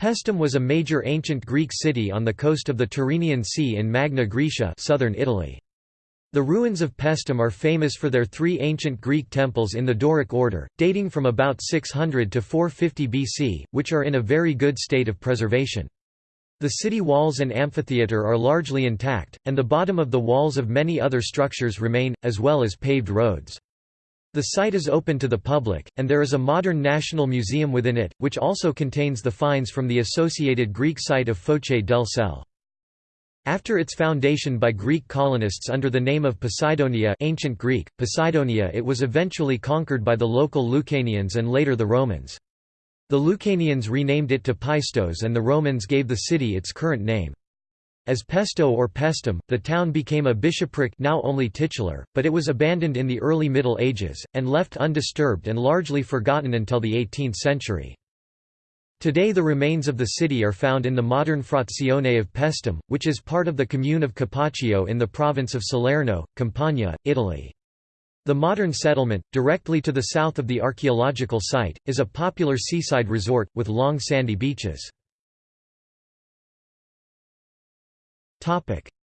Paestum was a major ancient Greek city on the coast of the Tyrrhenian Sea in Magna Graecia southern Italy. The ruins of Paestum are famous for their three ancient Greek temples in the Doric order, dating from about 600 to 450 BC, which are in a very good state of preservation. The city walls and amphitheatre are largely intact, and the bottom of the walls of many other structures remain, as well as paved roads. The site is open to the public, and there is a modern national museum within it, which also contains the finds from the associated Greek site of Foce del Sele. After its foundation by Greek colonists under the name of Poseidonia ancient Greek, Poseidonia it was eventually conquered by the local Lucanians and later the Romans. The Lucanians renamed it to Paistos and the Romans gave the city its current name. As Pesto or Paestum, the town became a bishopric now only titular, but it was abandoned in the early Middle Ages, and left undisturbed and largely forgotten until the 18th century. Today the remains of the city are found in the modern Frazione of Paestum, which is part of the commune of Capaccio in the province of Salerno, Campania, Italy. The modern settlement, directly to the south of the archaeological site, is a popular seaside resort, with long sandy beaches.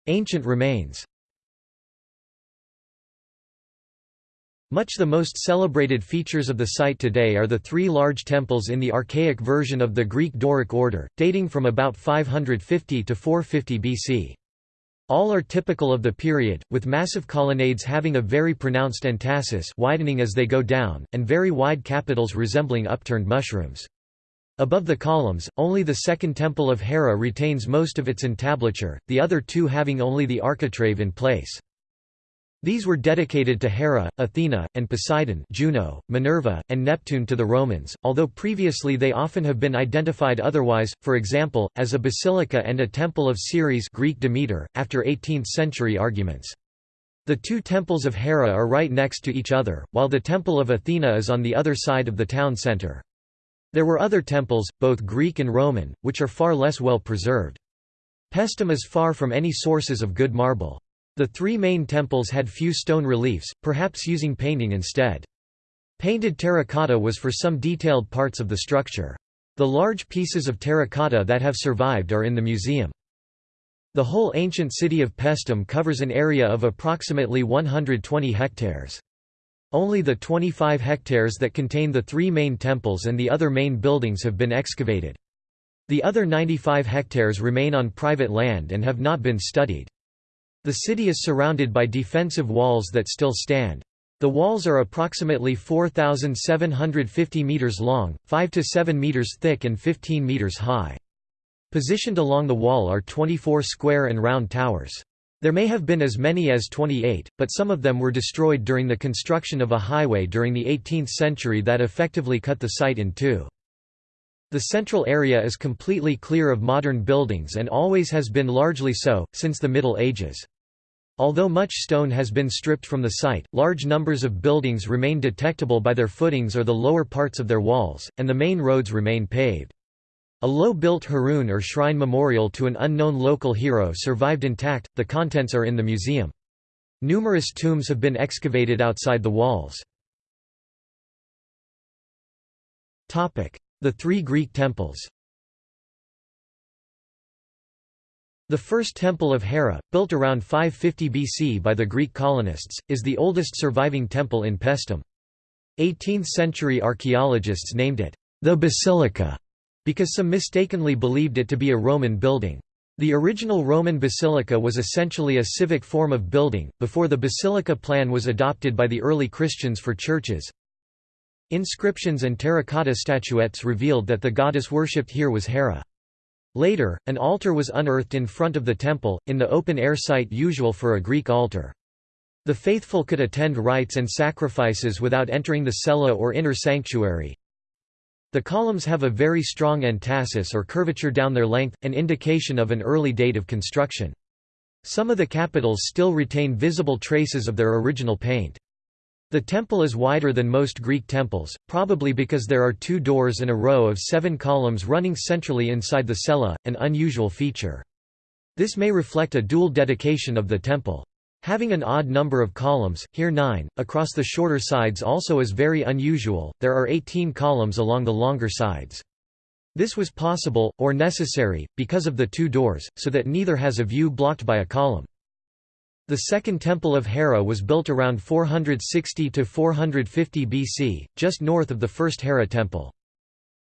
Ancient remains Much the most celebrated features of the site today are the three large temples in the archaic version of the Greek Doric order, dating from about 550 to 450 BC. All are typical of the period, with massive colonnades having a very pronounced entasis widening as they go down, and very wide capitals resembling upturned mushrooms. Above the columns, only the second temple of Hera retains most of its entablature, the other two having only the architrave in place. These were dedicated to Hera, Athena, and Poseidon Juno, Minerva, and Neptune to the Romans, although previously they often have been identified otherwise, for example, as a basilica and a temple of Ceres Greek Demeter, after 18th-century arguments. The two temples of Hera are right next to each other, while the temple of Athena is on the other side of the town centre. There were other temples, both Greek and Roman, which are far less well preserved. Paestum is far from any sources of good marble. The three main temples had few stone reliefs, perhaps using painting instead. Painted terracotta was for some detailed parts of the structure. The large pieces of terracotta that have survived are in the museum. The whole ancient city of Paestum covers an area of approximately 120 hectares. Only the 25 hectares that contain the three main temples and the other main buildings have been excavated. The other 95 hectares remain on private land and have not been studied. The city is surrounded by defensive walls that still stand. The walls are approximately 4,750 meters long, 5 to 7 meters thick and 15 meters high. Positioned along the wall are 24 square and round towers. There may have been as many as 28, but some of them were destroyed during the construction of a highway during the 18th century that effectively cut the site in two. The central area is completely clear of modern buildings and always has been largely so, since the Middle Ages. Although much stone has been stripped from the site, large numbers of buildings remain detectable by their footings or the lower parts of their walls, and the main roads remain paved. A low-built heroon or shrine memorial to an unknown local hero survived intact, the contents are in the museum. Numerous tombs have been excavated outside the walls. The three Greek temples The first temple of Hera, built around 550 BC by the Greek colonists, is the oldest surviving temple in Paestum. 18th-century archaeologists named it, the Basilica, because some mistakenly believed it to be a Roman building. The original Roman basilica was essentially a civic form of building, before the basilica plan was adopted by the early Christians for churches. Inscriptions and terracotta statuettes revealed that the goddess worshipped here was Hera. Later, an altar was unearthed in front of the temple, in the open-air site usual for a Greek altar. The faithful could attend rites and sacrifices without entering the cella or inner sanctuary. The columns have a very strong entasis or curvature down their length, an indication of an early date of construction. Some of the capitals still retain visible traces of their original paint. The temple is wider than most Greek temples, probably because there are two doors and a row of seven columns running centrally inside the cella, an unusual feature. This may reflect a dual dedication of the temple. Having an odd number of columns, here nine, across the shorter sides also is very unusual, there are 18 columns along the longer sides. This was possible, or necessary, because of the two doors, so that neither has a view blocked by a column. The Second Temple of Hera was built around 460–450 BC, just north of the First Hera Temple.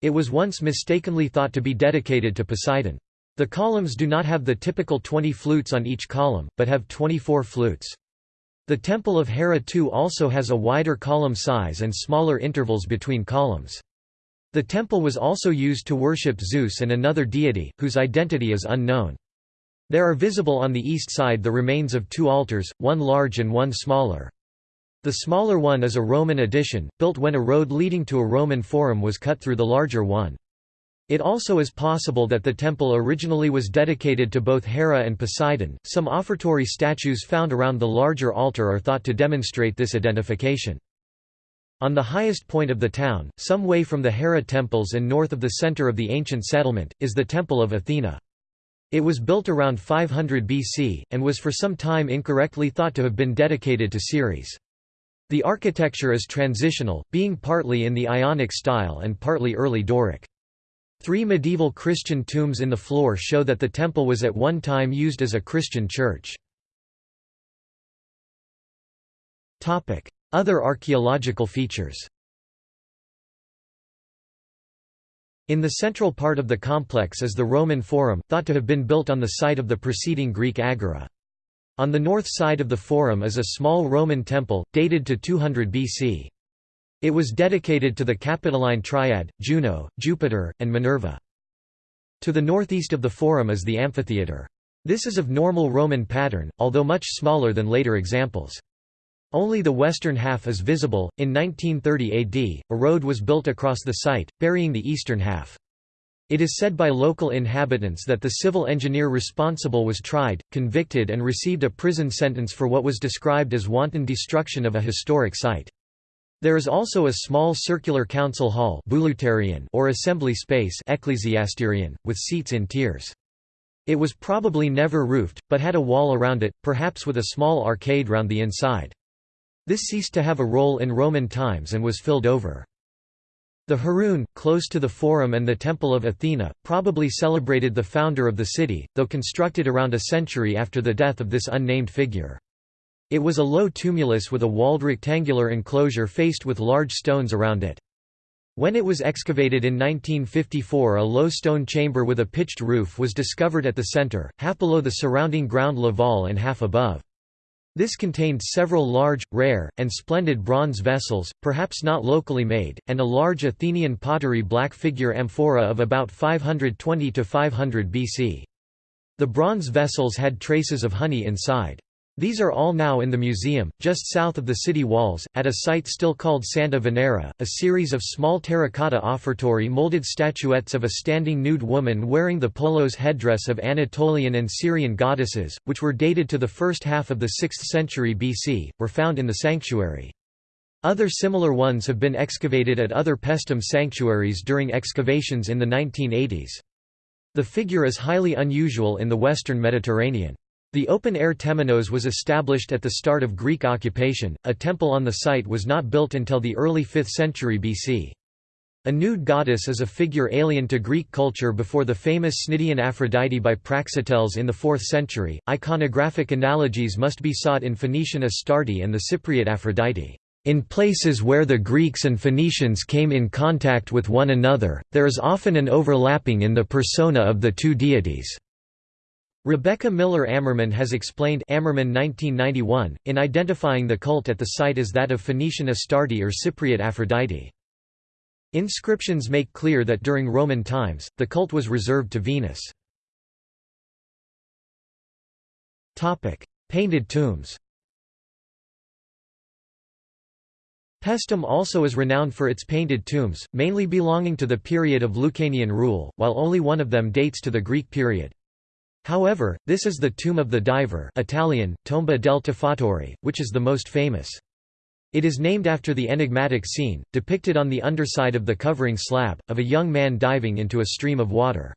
It was once mistakenly thought to be dedicated to Poseidon. The columns do not have the typical 20 flutes on each column, but have 24 flutes. The Temple of Hera II also has a wider column size and smaller intervals between columns. The temple was also used to worship Zeus and another deity, whose identity is unknown. There are visible on the east side the remains of two altars, one large and one smaller. The smaller one is a Roman addition, built when a road leading to a Roman forum was cut through the larger one. It also is possible that the temple originally was dedicated to both Hera and Poseidon. Some offertory statues found around the larger altar are thought to demonstrate this identification. On the highest point of the town, some way from the Hera temples and north of the center of the ancient settlement, is the Temple of Athena. It was built around 500 BC, and was for some time incorrectly thought to have been dedicated to Ceres. The architecture is transitional, being partly in the Ionic style and partly early Doric. Three medieval Christian tombs in the floor show that the temple was at one time used as a Christian church. Other archaeological features In the central part of the complex is the Roman Forum, thought to have been built on the site of the preceding Greek agora. On the north side of the Forum is a small Roman temple, dated to 200 BC. It was dedicated to the Capitoline Triad, Juno, Jupiter, and Minerva. To the northeast of the Forum is the amphitheatre. This is of normal Roman pattern, although much smaller than later examples. Only the western half is visible. In 1930 AD, a road was built across the site, burying the eastern half. It is said by local inhabitants that the civil engineer responsible was tried, convicted and received a prison sentence for what was described as wanton destruction of a historic site. There is also a small circular council hall or assembly space with seats in tiers. It was probably never roofed, but had a wall around it, perhaps with a small arcade round the inside. This ceased to have a role in Roman times and was filled over. The Heroon, close to the Forum and the Temple of Athena, probably celebrated the founder of the city, though constructed around a century after the death of this unnamed figure. It was a low tumulus with a walled rectangular enclosure faced with large stones around it. When it was excavated in 1954 a low stone chamber with a pitched roof was discovered at the center, half below the surrounding ground Laval and half above. This contained several large, rare, and splendid bronze vessels, perhaps not locally made, and a large Athenian pottery black figure amphora of about 520–500 BC. The bronze vessels had traces of honey inside. These are all now in the museum, just south of the city walls, at a site still called Santa Venera, a series of small terracotta offertory molded statuettes of a standing nude woman wearing the polos headdress of Anatolian and Syrian goddesses, which were dated to the first half of the 6th century BC, were found in the sanctuary. Other similar ones have been excavated at other Paestum sanctuaries during excavations in the 1980s. The figure is highly unusual in the western Mediterranean. The open-air temenos was established at the start of Greek occupation, a temple on the site was not built until the early 5th century BC. A nude goddess is a figure alien to Greek culture before the famous Cnidian Aphrodite by Praxiteles in the 4th century. Iconographic analogies must be sought in Phoenician Astarte and the Cypriot Aphrodite. In places where the Greeks and Phoenicians came in contact with one another, there is often an overlapping in the persona of the two deities. Rebecca Miller Ammerman has explained Ammerman 1991, in identifying the cult at the site as that of Phoenician Astarte or Cypriot Aphrodite. Inscriptions make clear that during Roman times, the cult was reserved to Venus. Painted tombs Paestum also is renowned for its painted tombs, mainly belonging to the period of Lucanian rule, while only one of them dates to the Greek period. However, this is the tomb of the diver Italian, Tomba del Tuffatore, which is the most famous. It is named after the enigmatic scene, depicted on the underside of the covering slab, of a young man diving into a stream of water.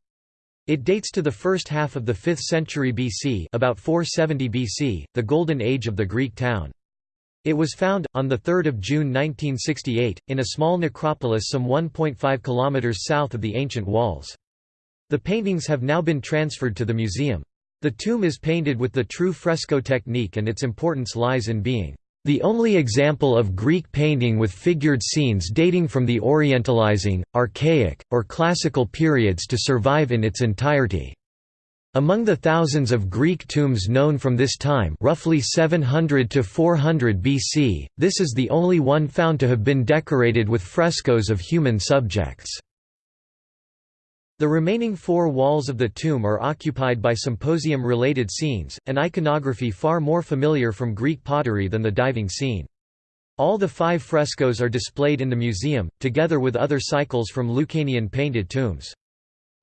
It dates to the first half of the 5th century BC about 470 BC, the golden age of the Greek town. It was found, on 3 June 1968, in a small necropolis some 1.5 km south of the ancient walls. The paintings have now been transferred to the museum. The tomb is painted with the true fresco technique and its importance lies in being the only example of Greek painting with figured scenes dating from the Orientalizing, Archaic, or Classical periods to survive in its entirety. Among the thousands of Greek tombs known from this time roughly 700 to 400 BC, this is the only one found to have been decorated with frescoes of human subjects. The remaining four walls of the tomb are occupied by symposium-related scenes, an iconography far more familiar from Greek pottery than the diving scene. All the five frescoes are displayed in the museum, together with other cycles from Lucanian painted tombs.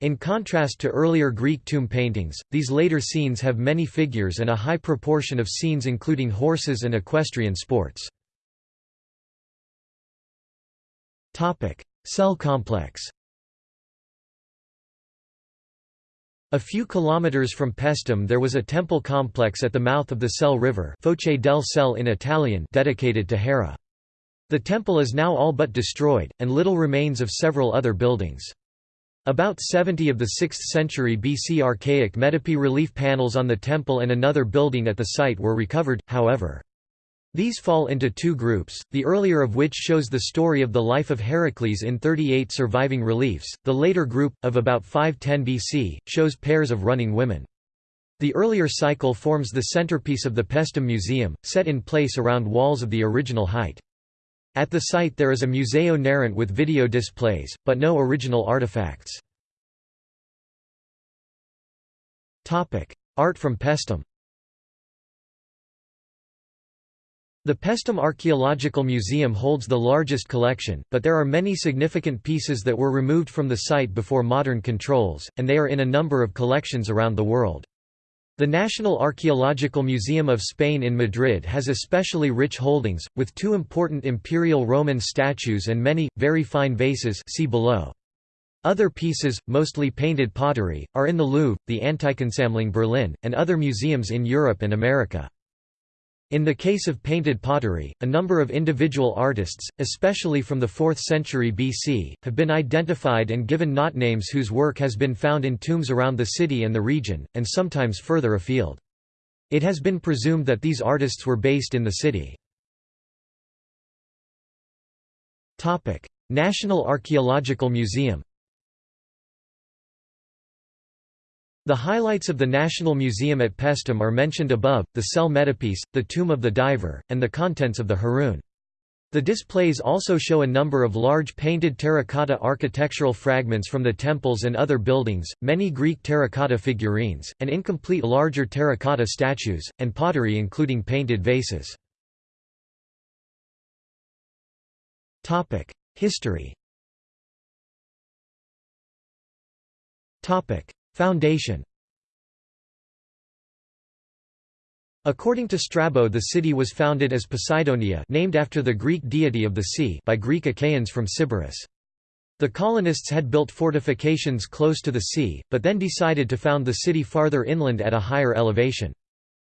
In contrast to earlier Greek tomb paintings, these later scenes have many figures and a high proportion of scenes including horses and equestrian sports. Cell complex A few kilometers from Paestum there was a temple complex at the mouth of the Sele River Foce del Sele in Italian dedicated to Hera. The temple is now all but destroyed, and little remains of several other buildings. About 70 of the 6th century BC archaic metope relief panels on the temple and another building at the site were recovered, however. These fall into two groups, the earlier of which shows the story of the life of Heracles in 38 surviving reliefs, the later group, of about 510 BC, shows pairs of running women. The earlier cycle forms the centerpiece of the Paestum Museum, set in place around walls of the original height. At the site there is a Museo Narrante with video displays, but no original artifacts. Art from Paestum The Paestum Archaeological Museum holds the largest collection, but there are many significant pieces that were removed from the site before modern controls, and they are in a number of collections around the world. The National Archaeological Museum of Spain in Madrid has especially rich holdings, with two important imperial Roman statues and many, very fine vases see below. Other pieces, mostly painted pottery, are in the Louvre, the Antikensammlung Berlin, and other museums in Europe and America. In the case of painted pottery, a number of individual artists, especially from the 4th century BC, have been identified and given not names whose work has been found in tombs around the city and the region, and sometimes further afield. It has been presumed that these artists were based in the city. National Archaeological Museum The highlights of the National Museum at Paestum are mentioned above, the cell metopiece, the tomb of the diver, and the contents of the Heroon. The displays also show a number of large painted terracotta architectural fragments from the temples and other buildings, many Greek terracotta figurines, and incomplete larger terracotta statues, and pottery including painted vases. History Foundation According to Strabo the city was founded as Poseidonia named after the Greek deity of the sea by Greek Achaeans from Sybaris. The colonists had built fortifications close to the sea, but then decided to found the city farther inland at a higher elevation.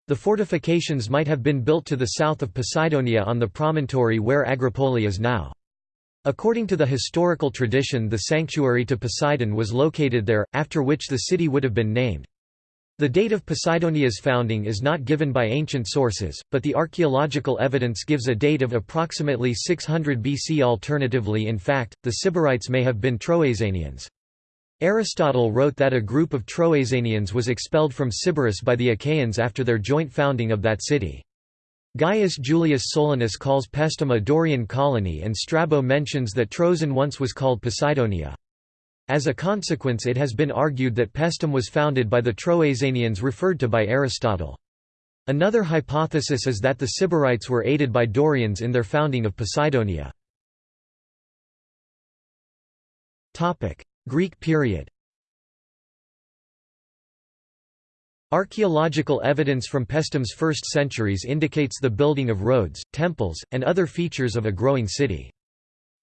The fortifications might have been built to the south of Poseidonia on the promontory where Agropoli is now. According to the historical tradition the sanctuary to Poseidon was located there, after which the city would have been named. The date of Poseidonia's founding is not given by ancient sources, but the archaeological evidence gives a date of approximately 600 BC alternatively in fact, the Sybarites may have been Troezenians. Aristotle wrote that a group of Troezenians was expelled from Sybaris by the Achaeans after their joint founding of that city. Gaius Julius Solinus calls Paestum a Dorian colony and Strabo mentions that Troezen once was called Poseidonia. As a consequence it has been argued that Paestum was founded by the Troezenians referred to by Aristotle. Another hypothesis is that the Sybarites were aided by Dorians in their founding of Poseidonia. Greek period Archaeological evidence from Paestum's first centuries indicates the building of roads, temples, and other features of a growing city.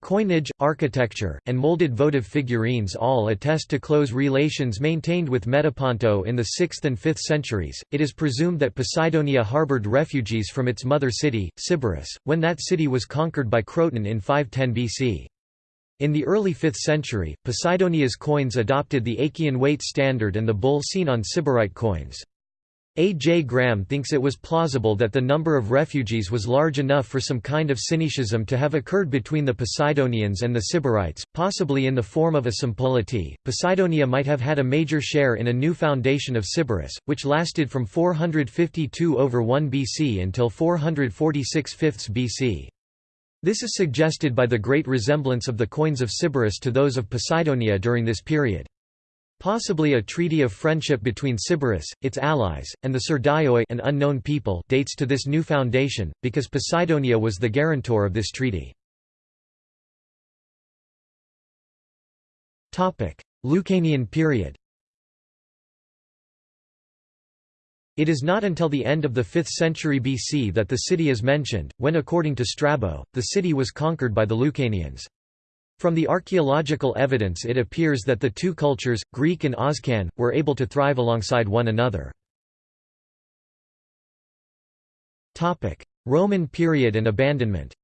Coinage, architecture, and molded votive figurines all attest to close relations maintained with Metaponto in the 6th and 5th centuries. It is presumed that Poseidonia harbored refugees from its mother city, Sybaris, when that city was conquered by Croton in 510 BC. In the early 5th century, Poseidonia's coins adopted the Achaean weight standard and the bull seen on Sybarite coins. A. J. Graham thinks it was plausible that the number of refugees was large enough for some kind of syncretism to have occurred between the Poseidonians and the Sybarites, possibly in the form of a sympolity. Poseidonia might have had a major share in a new foundation of Sybaris, which lasted from 452 over 1 BC until 446 fifths BC. This is suggested by the great resemblance of the coins of Sybaris to those of Poseidonia during this period. Possibly a treaty of friendship between Sybaris, its allies, and the Surdaioi an unknown people dates to this new foundation, because Poseidonia was the guarantor of this treaty. Lucanian period It is not until the end of the 5th century BC that the city is mentioned, when according to Strabo, the city was conquered by the Lucanians. From the archaeological evidence it appears that the two cultures, Greek and Oscan, were able to thrive alongside one another. Roman period and abandonment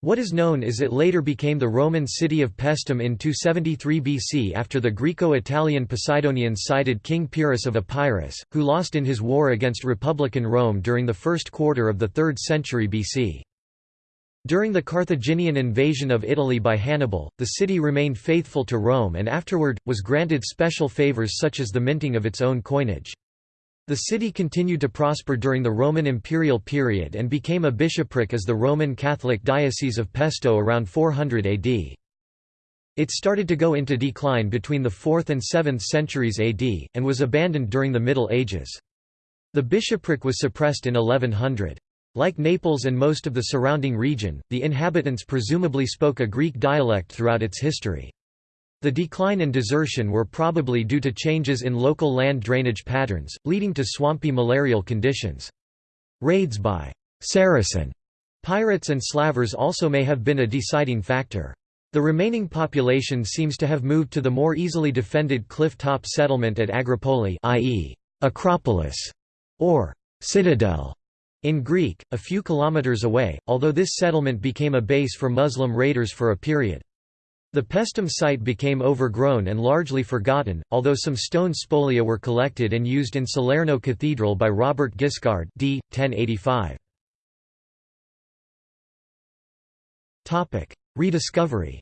What is known is it later became the Roman city of Paestum in 273 BC after the Greco-Italian Poseidonians cited King Pyrrhus of Epirus, who lost in his war against Republican Rome during the first quarter of the 3rd century BC. During the Carthaginian invasion of Italy by Hannibal, the city remained faithful to Rome and afterward, was granted special favors such as the minting of its own coinage. The city continued to prosper during the Roman imperial period and became a bishopric as the Roman Catholic Diocese of Pesto around 400 AD. It started to go into decline between the 4th and 7th centuries AD, and was abandoned during the Middle Ages. The bishopric was suppressed in 1100. Like Naples and most of the surrounding region, the inhabitants presumably spoke a Greek dialect throughout its history. The decline and desertion were probably due to changes in local land drainage patterns, leading to swampy malarial conditions. Raids by Saracen pirates and slavers also may have been a deciding factor. The remaining population seems to have moved to the more easily defended cliff-top settlement at Agropoli i.e., Acropolis, or citadel, in Greek, a few kilometers away, although this settlement became a base for Muslim raiders for a period. The Paestum site became overgrown and largely forgotten, although some stone spolia were collected and used in Salerno Cathedral by Robert Guiscard d. 1085. Rediscovery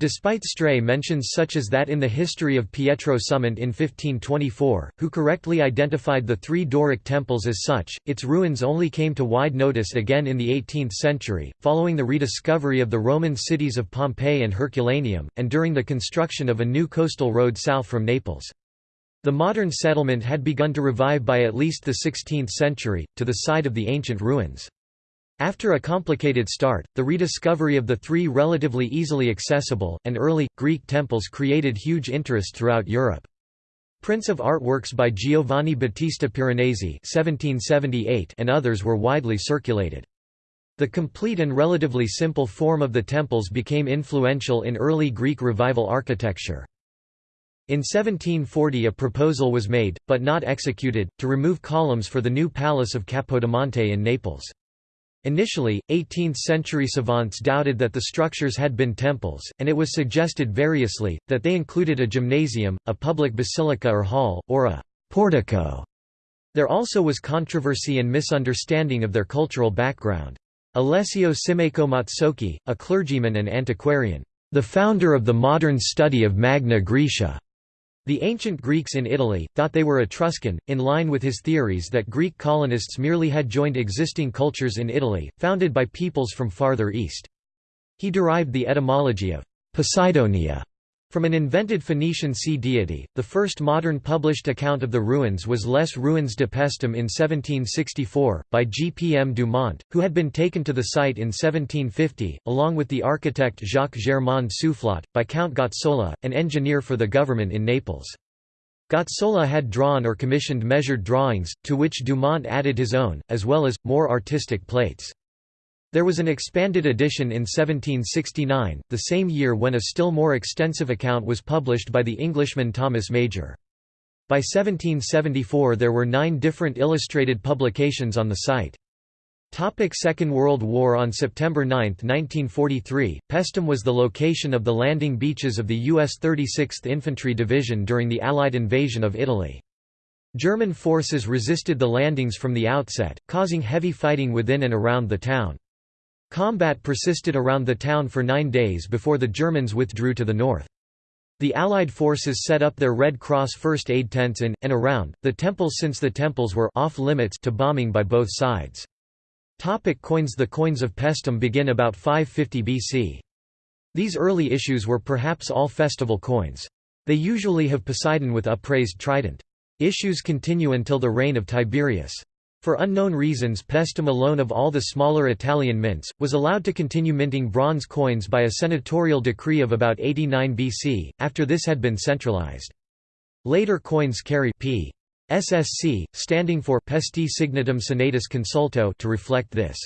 Despite stray mentions such as that in the history of Pietro Summonte in 1524, who correctly identified the three Doric temples as such, its ruins only came to wide notice again in the 18th century, following the rediscovery of the Roman cities of Pompeii and Herculaneum, and during the construction of a new coastal road south from Naples. The modern settlement had begun to revive by at least the 16th century, to the side of the ancient ruins. After a complicated start, the rediscovery of the three relatively easily accessible, and early, Greek temples created huge interest throughout Europe. Prints of artworks by Giovanni Battista Piranesi and others were widely circulated. The complete and relatively simple form of the temples became influential in early Greek revival architecture. In 1740 a proposal was made, but not executed, to remove columns for the new palace of Capodimonte in Naples. Initially, 18th-century savants doubted that the structures had been temples, and it was suggested variously, that they included a gymnasium, a public basilica or hall, or a portico. There also was controversy and misunderstanding of their cultural background. Alessio Simmaco Mazzocchi, a clergyman and antiquarian, the founder of the modern study of Magna Graecia, the ancient Greeks in Italy, thought they were Etruscan, in line with his theories that Greek colonists merely had joined existing cultures in Italy, founded by peoples from farther east. He derived the etymology of Poseidonia from an invented Phoenician sea deity, the first modern published account of the ruins was Les Ruines de Pestum in 1764, by G. P. M. Dumont, who had been taken to the site in 1750, along with the architect Jacques Germain Soufflot, by Count Gazzola, an engineer for the government in Naples. Gazzola had drawn or commissioned measured drawings, to which Dumont added his own, as well as, more artistic plates. There was an expanded edition in 1769, the same year when a still more extensive account was published by the Englishman Thomas Major. By 1774 there were nine different illustrated publications on the site. Topic Second World War On September 9, 1943, Paestum was the location of the landing beaches of the U.S. 36th Infantry Division during the Allied invasion of Italy. German forces resisted the landings from the outset, causing heavy fighting within and around the town. Combat persisted around the town for nine days before the Germans withdrew to the north. The Allied forces set up their Red Cross first aid tents in, and around, the temples since the temples were off-limits to bombing by both sides. Topic coins The coins of Paestum begin about 550 BC. These early issues were perhaps all festival coins. They usually have Poseidon with upraised trident. Issues continue until the reign of Tiberius. For unknown reasons Paestum alone of all the smaller Italian mints, was allowed to continue minting bronze coins by a senatorial decree of about 89 BC, after this had been centralized. Later coins carry p. SSC, standing for Paesti Signatum Senatus Consulto to reflect this.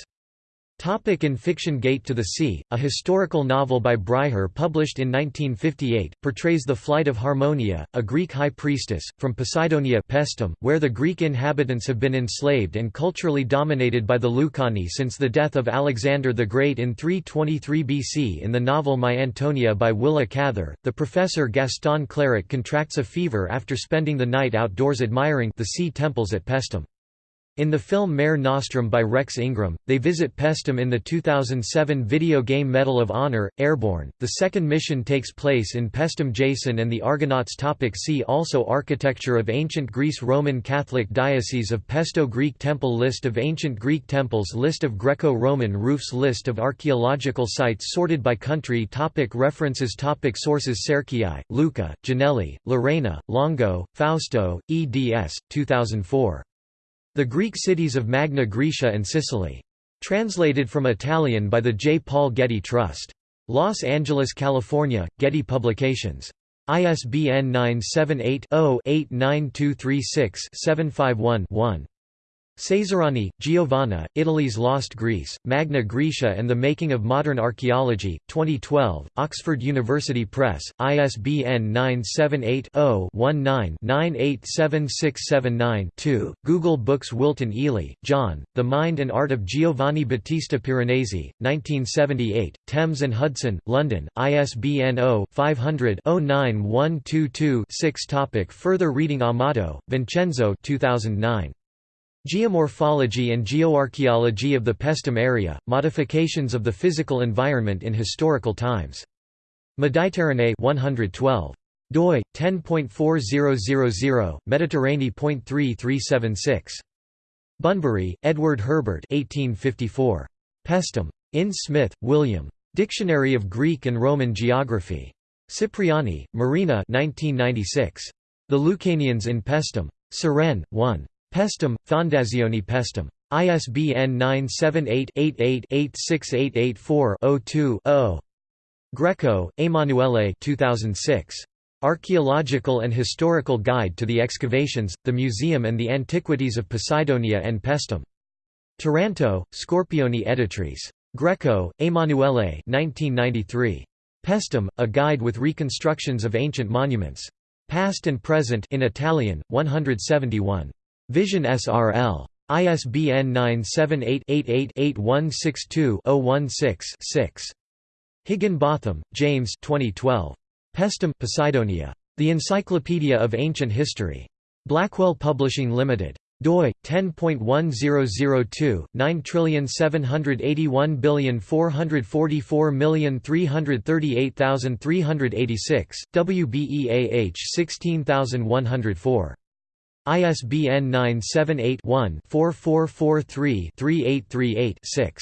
Topic in fiction Gate to the Sea, a historical novel by Bryher published in 1958, portrays the flight of Harmonia, a Greek high priestess, from Poseidonia Paestum, where the Greek inhabitants have been enslaved and culturally dominated by the Lucani since the death of Alexander the Great in 323 BC in the novel My Antonia by Willa Cather, the professor Gaston Cleric contracts a fever after spending the night outdoors admiring the sea temples at Paestum. In the film Mare Nostrum by Rex Ingram, they visit Paestum in the 2007 video game Medal of Honor, Airborne. The second mission takes place in Paestum Jason and the Argonauts. Topic see also Architecture of Ancient Greece Roman Catholic Diocese of Pesto Greek Temple List of ancient Greek temples List of Greco-Roman roofs List of archaeological sites sorted by country topic References topic Sources Cerchiai, Luca, Jannelli, Lorena, Longo, Fausto, eds. 2004. The Greek cities of Magna Graecia and Sicily. Translated from Italian by the J. Paul Getty Trust. Los Angeles, California, Getty Publications. ISBN 978 0 89236 751 1. Ceserani, Giovanna, Italy's Lost Greece, Magna Graecia and the Making of Modern Archaeology, 2012, Oxford University Press, ISBN 978-0-19-987679-2, Google Books Wilton Ely, John, The Mind and Art of Giovanni Battista Piranesi, 1978, Thames and Hudson, London, ISBN 0-500-09122-6 Further reading Amato, Vincenzo 2009. Geomorphology and Geoarchaeology of the Paestum area, Modifications of the Physical Environment in Historical Times. Mediterranee 112. doi 10.4000 Mediterranee.3376. Bunbury, Edward Herbert 1854. Paestum. In Smith, William. Dictionary of Greek and Roman Geography. Cipriani, Marina 1996. The Lucanians in Paestum. Suresnes, 1. Paestum, Fondazione Paestum. ISBN 978-88-86884-02-0. Greco, Emanuele 2006. Archaeological and Historical Guide to the Excavations, the Museum and the Antiquities of Poseidonia and Paestum. Taranto, Scorpioni Editrice. Greco, Emanuele 1993. Paestum, A Guide with Reconstructions of Ancient Monuments. Past and Present in Italian, 171. Vision SRL. ISBN 978-88-8162-016-6. Higginbotham, James 2012. Paestum Poseidonia. The Encyclopedia of Ancient History. Blackwell Publishing Limited. doi 10.1002 9781444338386 WBEAH 16104 ISBN 978-1-4443-3838-6.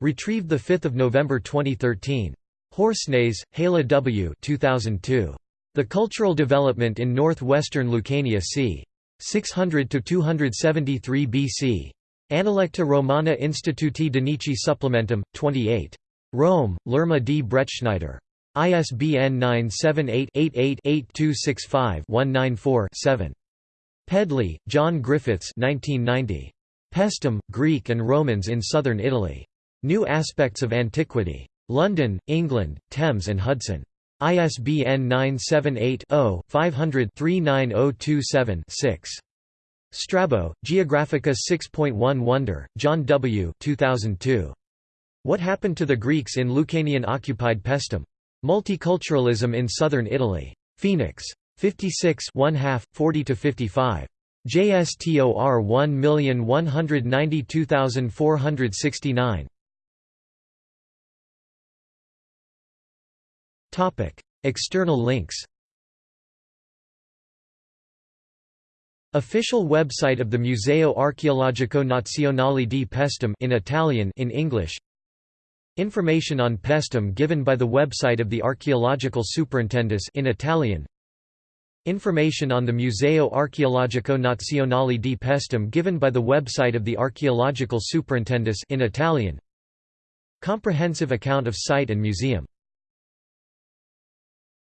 Retrieved 5 November 2013. Horsnaes, Helle W. 2002. The Cultural Development in Northwestern Lucania c. 600–273 BC. Analecta Romana Instituti Danici Supplementum, 28. Rome, Lerma D. Bretschneider. ISBN 978-88-8265-194-7. Pedley, John Griffiths 1990. Paestum, Greek and Romans in Southern Italy. New Aspects of Antiquity. London, England, Thames and Hudson. ISBN 978-0-500-39027-6. Strabo, Geographica 6.1 Wonder, John W. 2002. What Happened to the Greeks in Lucanian-occupied Paestum? Multiculturalism in Southern Italy. Phoenix. 56 1 2 40 to 55. JSTOR 1192469. Topic: External links Official website of the Museo Archeologico Nazionale di Paestum in Italian in English Information on Paestum given by the website of the Archaeological Superintendus in Italian Information on the Museo Archeologico Nazionale di Paestum given by the website of the Archaeological Superintendus in Italian. Comprehensive account of site and museum